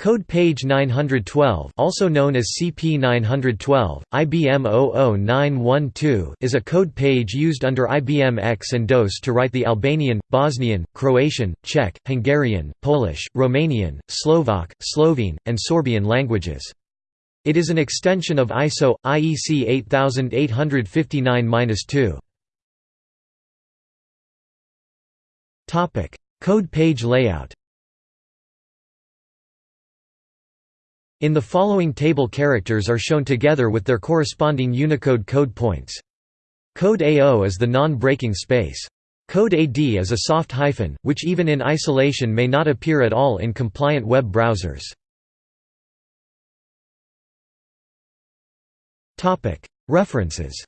Code page 912 also known as CP912, IBM 00912 is a code page used under IBM X and DOS to write the Albanian, Bosnian, Croatian, Czech, Hungarian, Polish, Romanian, Slovak, Slovene, and Sorbian languages. It is an extension of ISO, IEC 8859-2. Code page layout In the following table characters are shown together with their corresponding Unicode code points. Code A0 is the non-breaking space. Code AD is a soft hyphen, which even in isolation may not appear at all in compliant web browsers. References